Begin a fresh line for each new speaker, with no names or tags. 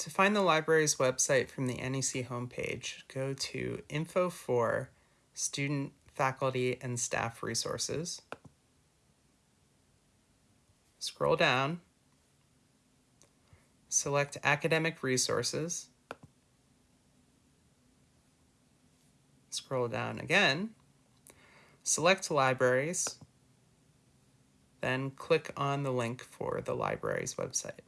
To find the library's website from the NEC homepage, go to Info for Student, Faculty, and Staff Resources. Scroll down, select Academic Resources, scroll down again, select Libraries, then click on the link for the library's website.